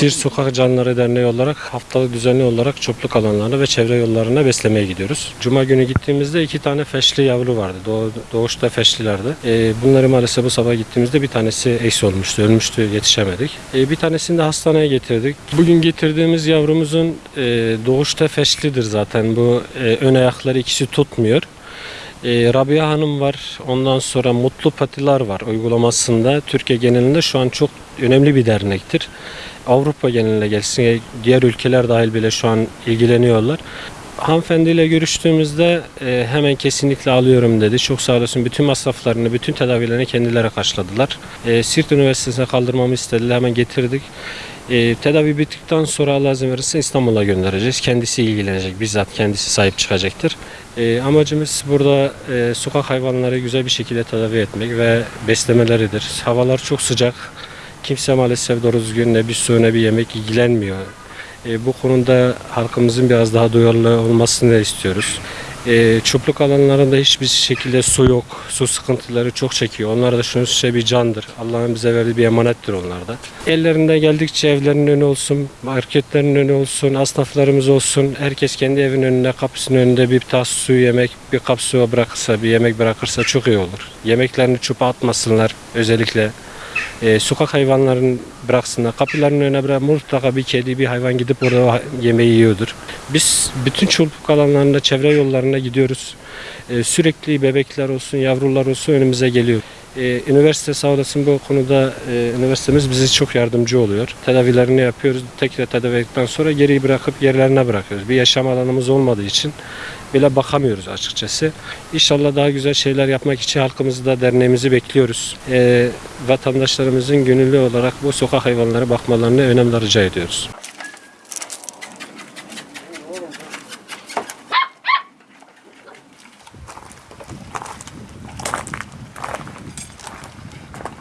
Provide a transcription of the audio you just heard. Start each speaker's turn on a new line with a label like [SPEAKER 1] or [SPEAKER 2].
[SPEAKER 1] Siirt Sokak Canlıları Derneği olarak haftalık düzenli olarak çopluk alanlarına ve çevre yollarına beslemeye gidiyoruz. Cuma günü gittiğimizde iki tane feşli yavru vardı. Doğu, doğuşta feşlilerdi. Ee, bunları maalesef bu sabah gittiğimizde bir tanesi eksi olmuştu, ölmüştü, yetişemedik. Ee, bir tanesini de hastaneye getirdik. Bugün getirdiğimiz yavrumuzun e, doğuşta feşlidir zaten. Bu e, ön ayakları ikisi tutmuyor. E, Rabia Hanım var. Ondan sonra Mutlu Patiler var uygulamasında. Türkiye genelinde şu an çok önemli bir dernektir. Avrupa geneline gelsin, diğer ülkeler dahil bile şu an ilgileniyorlar. Hanımefendiyle görüştüğümüzde e, hemen kesinlikle alıyorum dedi. Çok sağ olasın. Bütün masraflarını, bütün tedavilerini kendileri karşıladılar. E, Siirt Üniversitesi'ne kaldırmamı istediler. Hemen getirdik. E, tedavi bittikten sonra Allah izin verirse İstanbul'a göndereceğiz. Kendisi ilgilenecek. Bizzat kendisi sahip çıkacaktır. E, amacımız burada e, sokak hayvanları güzel bir şekilde tedavi etmek ve beslemeleridir. Havalar çok sıcak. Kimse maalesef doğru düzgün ne bir su ne bir yemek ilgilenmiyor. E, bu konuda halkımızın biraz daha duyarlı olmasını istiyoruz. E, çöplük alanlarında hiçbir şekilde su yok. Su sıkıntıları çok çekiyor. Onlar da şunun şey bir candır. Allah'ın bize verdiği bir emanettir onlar da. Ellerinde geldikçe evlerinin önü olsun, marketlerin önü olsun, esnaflarımız olsun. Herkes kendi evinin önünde, kapısının önünde bir tas su yemek, bir kap su bırakırsa, bir yemek bırakırsa çok iyi olur. Yemeklerini çöpe atmasınlar özellikle. E, sokak hayvanlarını bıraksınlar. Kapılarının önüne bırak mutlaka bir kedi, bir hayvan gidip orada yemeği yiyordur. Biz bütün çoluk alanlarında, çevre yollarına gidiyoruz. E, sürekli bebekler olsun, yavrular olsun önümüze geliyor. E, üniversite sağ olasın bu konuda e, üniversitemiz bize çok yardımcı oluyor. Tedavilerini yapıyoruz. Tekrar tedavi ettikten sonra geri bırakıp yerlerine bırakıyoruz. Bir yaşam alanımız olmadığı için bile bakamıyoruz açıkçası. İnşallah daha güzel şeyler yapmak için halkımızı da derneğimizi bekliyoruz. E, vatandaşlarımızın gönüllü olarak bu sokak hayvanlara bakmalarını önemli rica ediyoruz.